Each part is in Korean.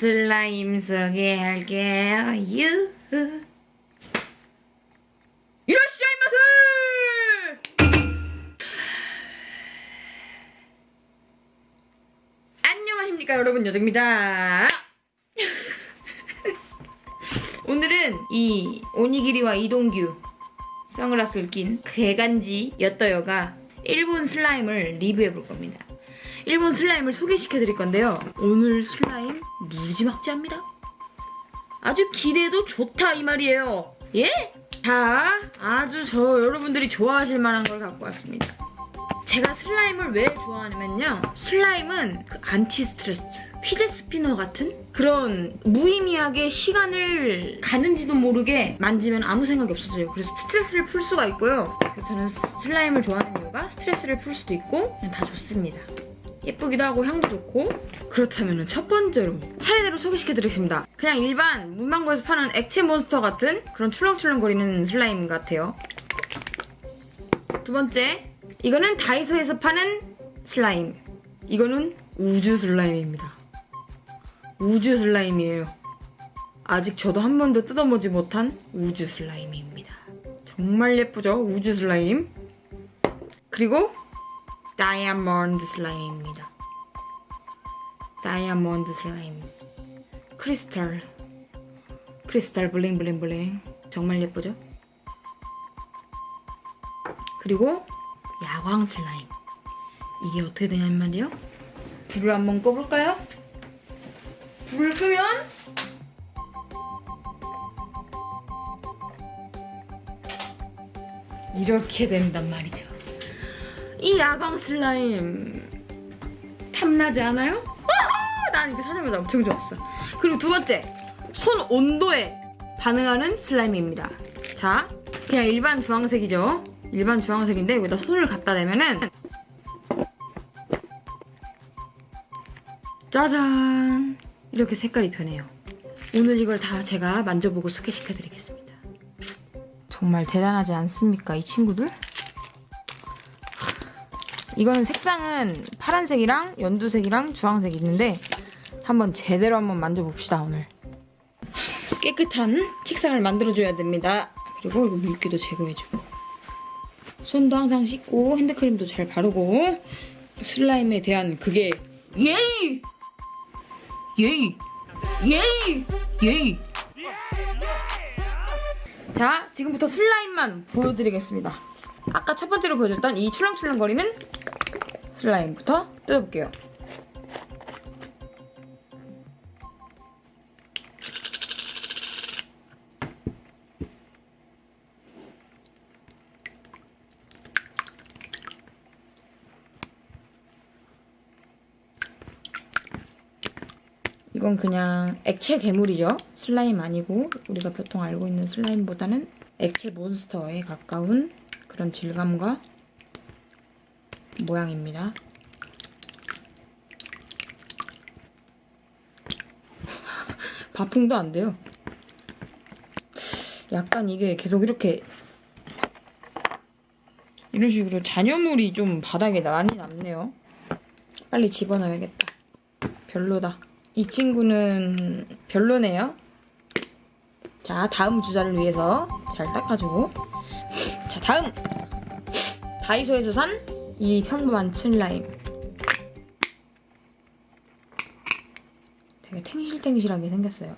슬라임 소개할게요. 유후. 이라시아이마스! 안녕하십니까 여러분 여정입니다. 오늘은 이 오니기리와 이동규 선글라스를 낀 개간지 엿더여가 일본 슬라임을 리뷰해 볼 겁니다. 일본 슬라임을 소개시켜 드릴 건데요. 오늘 슬라임 무지막지합니다. 아주 기대도 좋다 이 말이에요. 예? 자, 아주 저 여러분들이 좋아하실 만한 걸 갖고 왔습니다. 제가 슬라임을 왜 좋아하냐면요. 슬라임은 그 안티 스트레스, fidget spinner 같은 그런 무의미하게 시간을 가는지도 모르게 만지면 아무 생각이 없어져요. 그래서 스트레스를 풀 수가 있고요. 저는 슬라임을 좋아하는 이유가 스트레스를 풀 수도 있고 다 좋습니다. 예쁘기도 하고 향도 좋고 그렇다면 첫 번째로 차례대로 소개시켜드리겠습니다. 그냥 일반 문방구에서 파는 액체 몬스터 같은 그런 출렁출렁거리는 슬라임 같아요. 두 번째 이거는 다이소에서 파는 슬라임 이거는 우주 슬라임입니다. 우주 슬라임이에요. 아직 저도 한 번도 뜯어보지 못한 우주 슬라임입니다. 정말 예쁘죠? 우주 슬라임. 그리고 다이아몬드 슬라임입니다. 다이아몬드 슬라임. 크리스탈. 크리스탈 bling bling bling. 정말 예쁘죠? 그리고 야광 슬라임. 이게 어떻게 되냐는 말이요? 불을 한번 꺼볼까요? 불을 끄면 이렇게 된단 말이죠. 이 야광 슬라임 탐나지 않아요? 난 이거 사자마자 엄청 좋았어. 그리고 두 번째, 손 온도에 반응하는 슬라임입니다. 자, 그냥 일반 주황색이죠. 일반 주황색인데 여기다 손을 갖다 대면은 짜잔! 이렇게 색깔이 변해요. 오늘 이걸 다 제가 만져보고 소개시켜드리겠습니다. 정말 대단하지 않습니까, 이 친구들? 이거는 색상은 파란색이랑 연두색이랑 주황색이 있는데 한번 제대로 한번 만져봅시다 오늘 깨끗한 책상을 만들어줘야 됩니다 그리고 이거 물기도 제거해주고 손도 항상 씻고 핸드크림도 잘 바르고 슬라임에 대한 그게 예이! 예이! 예이! 예이! 자 지금부터 슬라임만 보여드리겠습니다 아까 첫 번째로 보여줬던 이 출렁출렁거리는 슬라임부터 뜯어볼게요. 이건 그냥 액체 괴물이죠. 슬라임 아니고 우리가 보통 알고 있는 슬라임보다는 액체 몬스터에 가까운 그런 질감과 모양입니다. 바풍도 안 돼요. 약간 이게 계속 이렇게 이런 식으로 잔여물이 좀 바닥에 많이 남네요. 빨리 집어넣어야겠다. 별로다. 이 친구는 별로네요. 자, 다음 주자를 위해서 잘 닦아주고 자, 다음! 다이소에서 산 이 평범한 슬라임 되게 탱실탱실하게 생겼어요.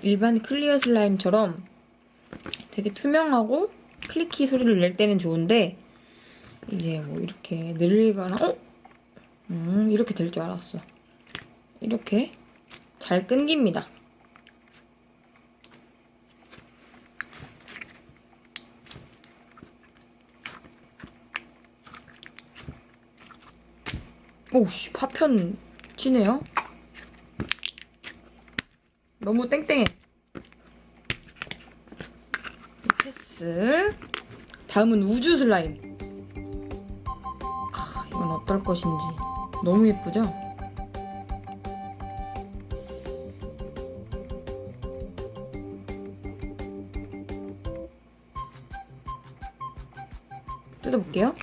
일반 clear 슬라임처럼 되게 투명하고 clicky 소리를 낼 때는 좋은데 이제 뭐 이렇게 늘리거나 어? 음 이렇게 될 줄 알았어. 이렇게 잘 끊깁니다. 오씨 파편 튀네요. 너무 땡땡해. 엑스. 다음은 우주 슬라임. 아, 이건 어떨 것인지. 너무 예쁘죠? 뜯어볼게요.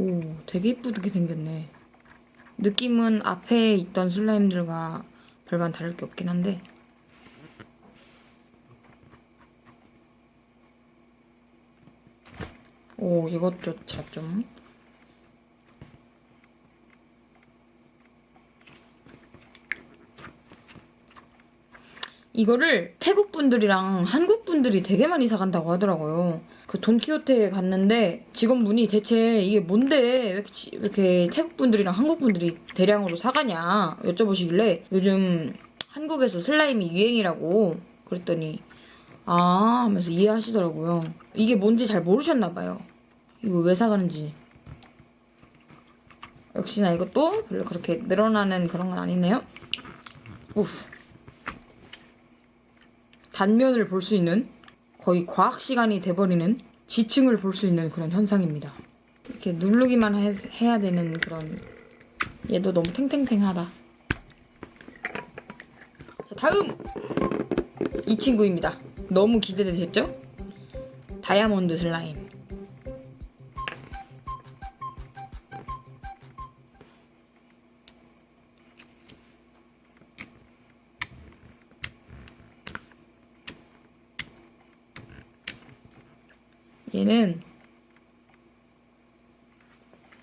오, 되게 이쁘게 생겼네. 느낌은 앞에 있던 슬라임들과 별반 다를 게 없긴 한데. 오, 이것조차 좀. 이거를 태국 분들이랑 한국 분들이 되게 많이 사간다고 하더라고요. 그 돈키호테에 갔는데 직원분이 대체 이게 뭔데 왜 이렇게, 이렇게 태국 분들이랑 한국 분들이 대량으로 사가냐 여쭤보시길래 요즘 한국에서 슬라임이 유행이라고 그랬더니 아 하면서 이해하시더라고요. 이게 뭔지 잘 모르셨나 봐요. 이거 왜 사가는지. 역시나 이것도 별로 그렇게 늘어나는 그런 건 아니네요. 우프. 단면을 볼 수 있는 거의 과학 시간이 돼버리는 지층을 볼 수 있는 그런 현상입니다. 이렇게 누르기만 해, 해야 되는 그런 얘도 너무 탱탱탱하다. 자, 다음 이 친구입니다. 너무 기대되셨죠? 다이아몬드 슬라임. 얘는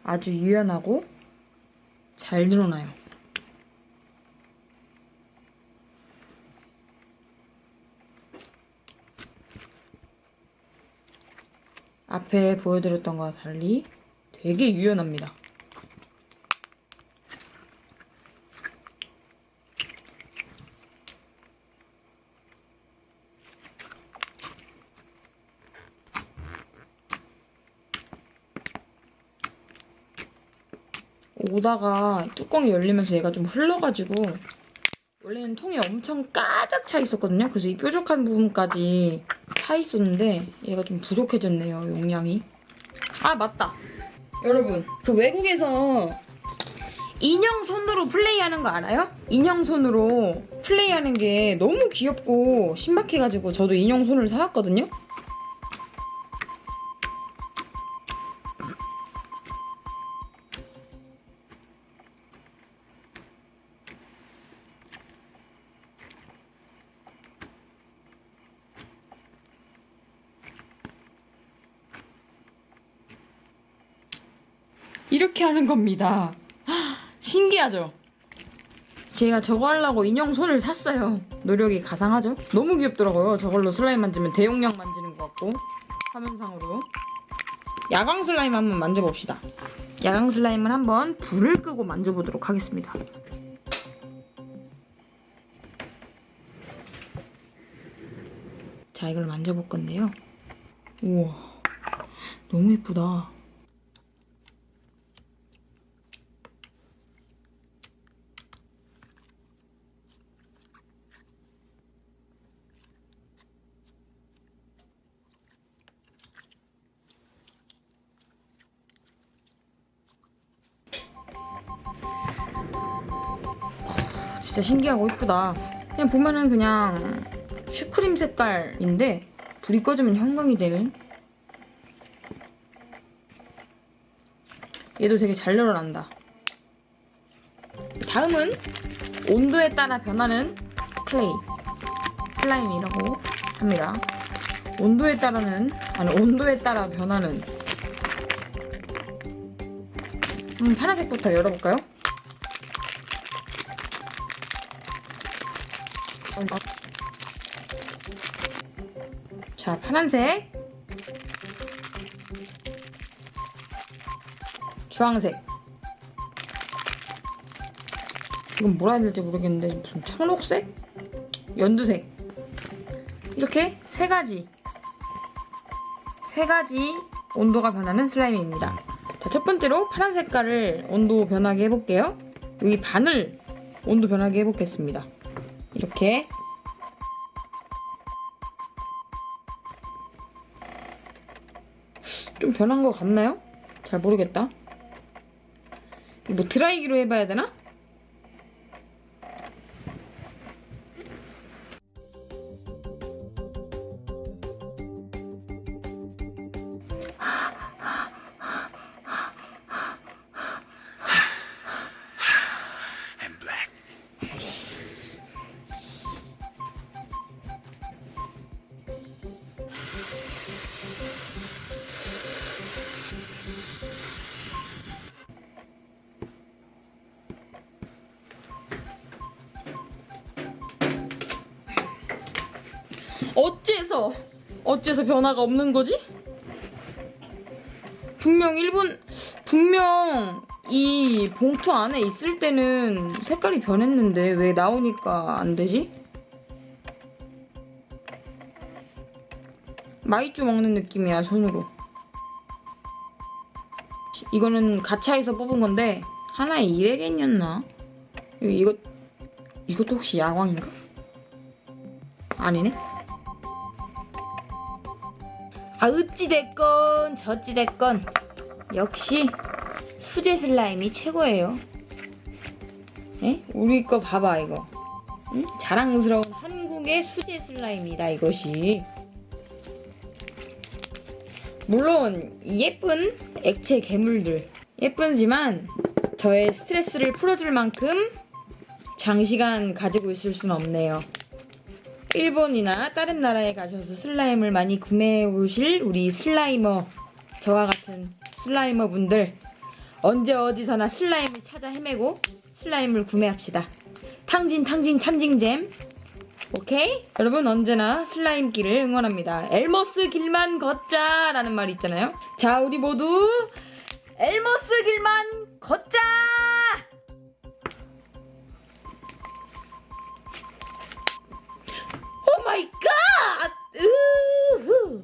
아주 유연하고 잘 늘어나요. 앞에 보여드렸던 것과 달리 되게 유연합니다. 오다가 뚜껑이 열리면서 얘가 좀 흘러가지고 원래는 통이 엄청 가득 차 있었거든요. 그래서 이 뾰족한 부분까지 차 있었는데 얘가 좀 부족해졌네요. 용량이. 아 맞다. 여러분 그 외국에서 인형 손으로 플레이하는 거 알아요? 인형 손으로 플레이하는 게 너무 귀엽고 신박해가지고 저도 인형 손을 사왔거든요. 이렇게 하는 겁니다. 신기하죠? 제가 저거 하려고 인형 손을 샀어요. 노력이 가상하죠? 너무 귀엽더라고요. 저걸로 슬라임 만지면 대용량 만지는 것 같고 화면상으로 야광 슬라임 한번 만져봅시다. 야광 슬라임은 한번 불을 끄고 만져보도록 하겠습니다. 자, 이걸 만져볼 건데요. 우와, 너무 예쁘다. 진짜 신기하고 이쁘다. 그냥 보면은 그냥 슈크림 색깔인데 불이 꺼지면 형광이 되는 얘도 되게 잘 늘어난다. 다음은 온도에 따라 변하는 클레이 슬라임이라고 합니다. 온도에 따라는 아니 온도에 따라 변하는 음, 파란색부터 열어볼까요? 자, 파란색. 주황색. 이건 뭐라 해야 될지 모르겠는데 무슨 청록색? 연두색. 이렇게 세 가지. 세 가지 온도가 변하는 슬라임입니다. 자, 첫 번째로 파란 색깔을 온도 변하게 해볼게요. 여기 반을 온도 변하게 해보겠습니다. 이렇게 좀 변한 것 같나요? 잘 모르겠다. 뭐 드라이기로 해봐야 되나? 어째서 어째서 변화가 없는 거지? 분명 일본 분명 이 봉투 안에 있을 때는 색깔이 변했는데 왜 나오니까 안 되지? 마이쮸 먹는 느낌이야 손으로. 이거는 가차에서 뽑은 건데 하나에 200엔이었나? 이거 이것도 혹시 야광인가? 아니네. 아 어찌됐건 저찌됐건. 역시 수제 슬라임이 최고예요. 에? 우리 거 봐봐 이거. 응? 자랑스러운 한국의 수제 슬라임이다 이것이. 물론 이 예쁜 액체 괴물들. 예쁘지만 저의 스트레스를 풀어줄 만큼 장시간 가지고 있을 순 없네요 일본이나 다른 나라에 가셔서 슬라임을 많이 구매해 오실 우리 슬라이머 저와 같은 슬라이머 분들 언제 어디서나 슬라임을 찾아 헤매고 슬라임을 구매합시다. 탕진 탕진 탕진잼 오케이? 여러분 언제나 슬라임 길을 응원합니다. 엘머스 길만 걷자 라는 말이 있잖아요. 자 우리 모두 엘머스 길만 걷자! my god! Ooh!